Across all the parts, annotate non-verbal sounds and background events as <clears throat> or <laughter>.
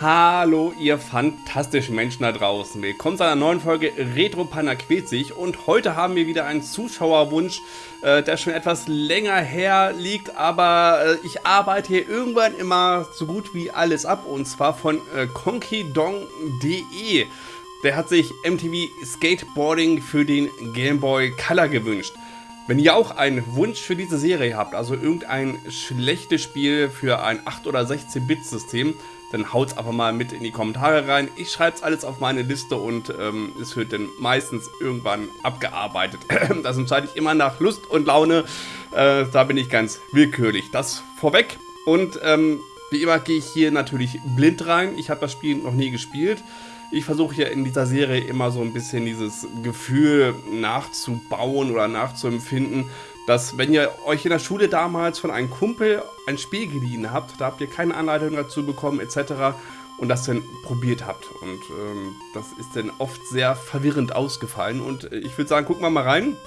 Hallo ihr fantastischen Menschen da draußen. Willkommen zu einer neuen Folge Retro Panda quält sich und heute haben wir wieder einen Zuschauerwunsch, äh, der schon etwas länger her liegt, aber äh, ich arbeite hier irgendwann immer so gut wie alles ab und zwar von äh, konkidong.de. Der hat sich MTV Skateboarding für den Game Boy Color gewünscht. Wenn ihr auch einen Wunsch für diese Serie habt, also irgendein schlechtes Spiel für ein 8 oder 16 Bit System, dann haut's einfach mal mit in die Kommentare rein. Ich schreibe es alles auf meine Liste und ähm, es wird dann meistens irgendwann abgearbeitet. <clears throat> das entscheide ich immer nach Lust und Laune. Äh, da bin ich ganz willkürlich. Das vorweg. Und ähm, wie immer gehe ich hier natürlich blind rein. Ich habe das Spiel noch nie gespielt. Ich versuche hier in dieser Serie immer so ein bisschen dieses Gefühl nachzubauen oder nachzuempfinden, dass wenn ihr euch in der Schule damals von einem Kumpel ein Spiel geliehen habt, da habt ihr keine Anleitung dazu bekommen etc. und das dann probiert habt. Und ähm, das ist dann oft sehr verwirrend ausgefallen. Und äh, ich würde sagen, gucken wir mal rein.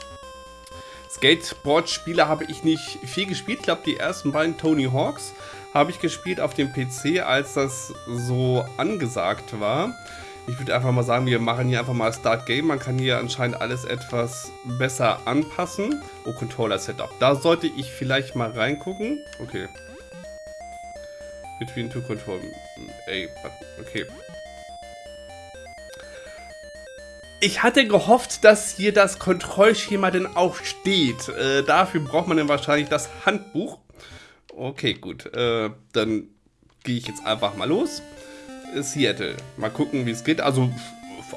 Skateboard-Spiele habe ich nicht viel gespielt. Ich glaube, die ersten beiden Tony Hawks habe ich gespielt auf dem PC, als das so angesagt war. Ich würde einfach mal sagen, wir machen hier einfach mal Start Game. Man kann hier anscheinend alles etwas besser anpassen. Oh, Controller Setup. Da sollte ich vielleicht mal reingucken. Okay. Between two control. Ey, okay. Ich hatte gehofft, dass hier das Kontrollschema denn auch steht. Äh, dafür braucht man dann wahrscheinlich das Handbuch. Okay, gut. Äh, dann gehe ich jetzt einfach mal los. Seattle. Mal gucken, wie es geht. Also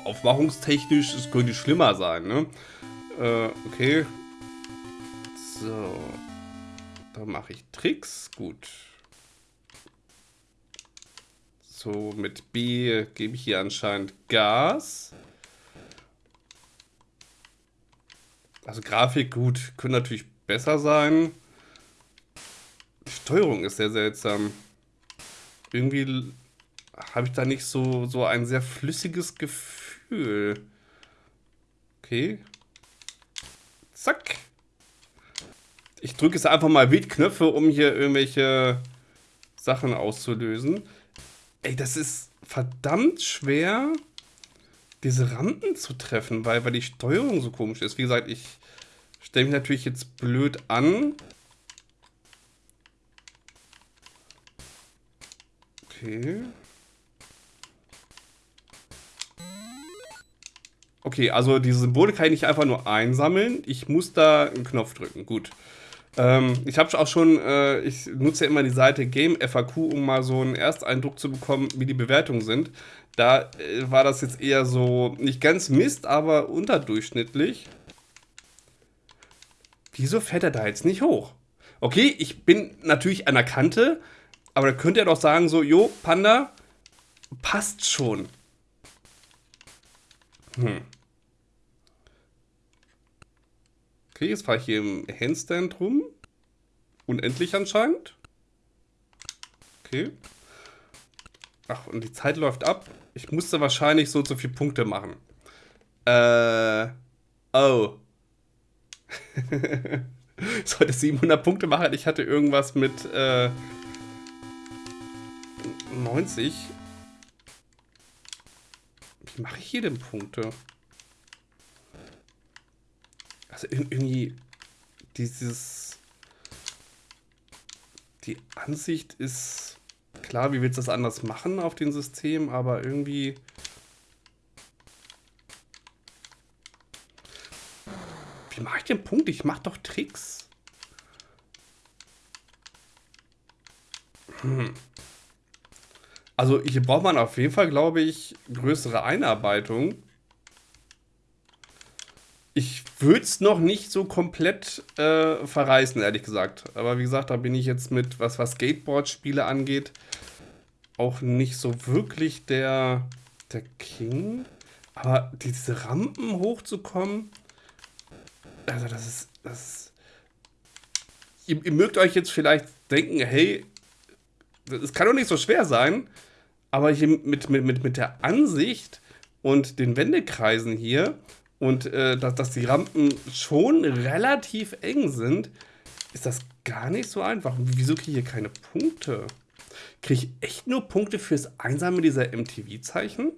aufmachungstechnisch, es könnte schlimmer sein, ne? Äh, okay. So. Da mache ich Tricks. Gut. So, mit B gebe ich hier anscheinend Gas. Also Grafik, gut, könnte natürlich besser sein. Die Steuerung ist sehr seltsam. Irgendwie habe ich da nicht so, so ein sehr flüssiges Gefühl. Okay. Zack. Ich drücke jetzt einfach mal Wildknöpfe, um hier irgendwelche Sachen auszulösen. Ey, das ist verdammt schwer, diese Rampen zu treffen, weil, weil die Steuerung so komisch ist. Wie gesagt, ich stelle mich natürlich jetzt blöd an. Okay. Okay, also diese Symbole kann ich nicht einfach nur einsammeln. Ich muss da einen Knopf drücken. Gut. Ähm, ich habe auch schon, äh, ich nutze ja immer die Seite Game FAQ, um mal so einen Ersteindruck zu bekommen, wie die Bewertungen sind. Da äh, war das jetzt eher so, nicht ganz Mist, aber unterdurchschnittlich. Wieso fährt er da jetzt nicht hoch? Okay, ich bin natürlich an der Kante, aber da könnt ihr doch sagen so, jo, Panda, passt schon. Hm. Okay, jetzt fahre ich hier im Handstand rum. Unendlich anscheinend. Okay. Ach, und die Zeit läuft ab. Ich musste wahrscheinlich so zu viele Punkte machen. Äh. Oh. <laughs> ich sollte 700 Punkte machen. Ich hatte irgendwas mit äh, 90. Wie mache ich hier denn Punkte? Also irgendwie dieses... Die Ansicht ist... Klar, wie willst du das anders machen auf dem System, aber irgendwie... Wie mache ich den Punkt? Ich mache doch Tricks. Hm. Also hier braucht man auf jeden Fall, glaube ich, größere Einarbeitung. Ich würde es noch nicht so komplett äh, verreißen, ehrlich gesagt. Aber wie gesagt, da bin ich jetzt mit, was, was Skateboard-Spiele angeht, auch nicht so wirklich der, der King. Aber diese Rampen hochzukommen, also das ist, das ist ihr, ihr mögt euch jetzt vielleicht denken, hey, es kann doch nicht so schwer sein, aber hier mit, mit, mit, mit der Ansicht und den Wendekreisen hier und äh, dass, dass die Rampen schon relativ eng sind, ist das gar nicht so einfach. Wieso kriege ich hier keine Punkte? Kriege ich echt nur Punkte fürs Einsammeln dieser MTV-Zeichen?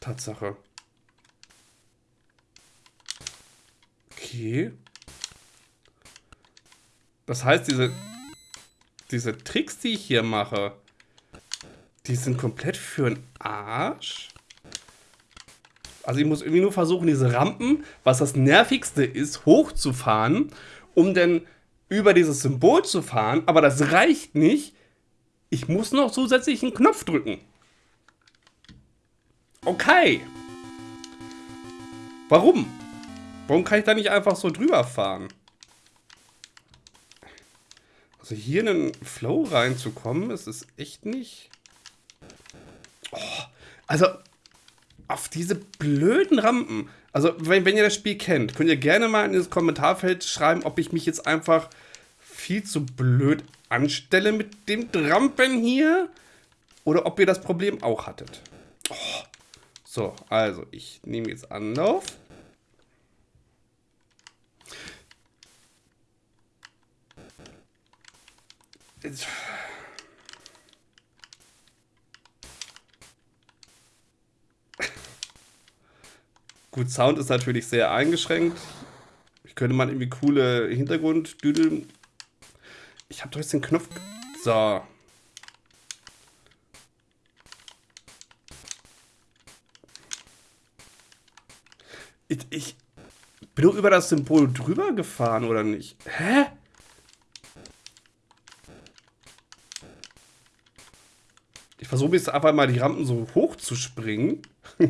Tatsache. Okay. Das heißt, diese, diese Tricks, die ich hier mache, die sind komplett für den Arsch. Also ich muss irgendwie nur versuchen, diese Rampen, was das nervigste ist, hochzufahren, um dann über dieses Symbol zu fahren. Aber das reicht nicht. Ich muss noch zusätzlich einen Knopf drücken. Okay. Warum? Warum kann ich da nicht einfach so drüber fahren? Also hier in den Flow reinzukommen, ist es echt nicht... Also auf diese blöden Rampen. Also wenn, wenn ihr das Spiel kennt, könnt ihr gerne mal in das Kommentarfeld schreiben, ob ich mich jetzt einfach viel zu blöd anstelle mit dem Rampen hier oder ob ihr das Problem auch hattet. Oh. So, also ich nehme jetzt Anlauf. Gut, Sound ist natürlich sehr eingeschränkt. Ich könnte mal irgendwie coole Hintergrunddüdel. Ich habe doch jetzt den Knopf. So. Ich, ich bin nur über das Symbol drüber gefahren, oder nicht? Hä? Ich versuche jetzt einfach mal die Rampen so hoch zu springen. <laughs>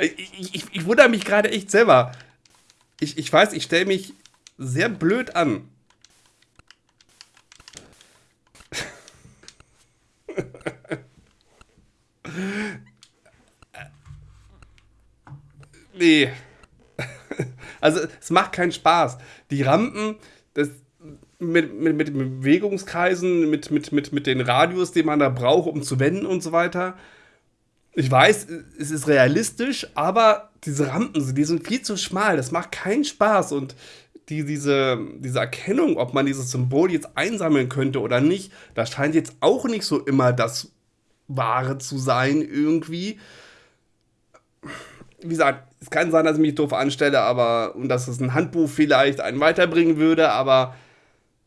ich, ich, ich, wundere mich gerade echt selber. Ich, ich weiß, ich stelle mich sehr blöd an. <laughs> nee. Also es macht keinen Spaß. Die Rampen, das, mit, mit, mit Bewegungskreisen, mit, mit, mit, mit den Radius, den man da braucht, um zu wenden und so weiter. Ich weiß, es ist realistisch, aber diese Rampen, die sind viel zu schmal. Das macht keinen Spaß. Und die, diese, diese Erkennung, ob man dieses Symbol jetzt einsammeln könnte oder nicht, das scheint jetzt auch nicht so immer das Wahre zu sein, irgendwie. Wie gesagt, es kann sein, dass ich mich doof anstelle, aber und dass es ein Handbuch vielleicht einen weiterbringen würde, aber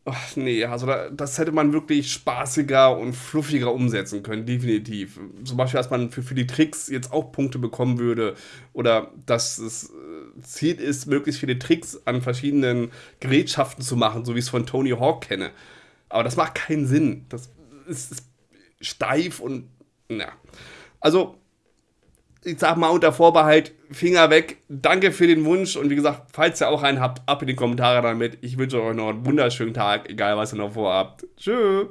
ach, nee, also das hätte man wirklich spaßiger und fluffiger umsetzen können, definitiv. Zum Beispiel, dass man für, für die Tricks jetzt auch Punkte bekommen würde oder dass es äh, Ziel ist, möglichst viele Tricks an verschiedenen Gerätschaften zu machen, so wie ich es von Tony Hawk kenne. Aber das macht keinen Sinn. Das ist, ist steif und ja. Also ich sag mal unter Vorbehalt, Finger weg. Danke für den Wunsch und wie gesagt, falls ihr auch einen habt, ab in die Kommentare damit. Ich wünsche euch noch einen wunderschönen Tag, egal was ihr noch vorhabt. Tschüss.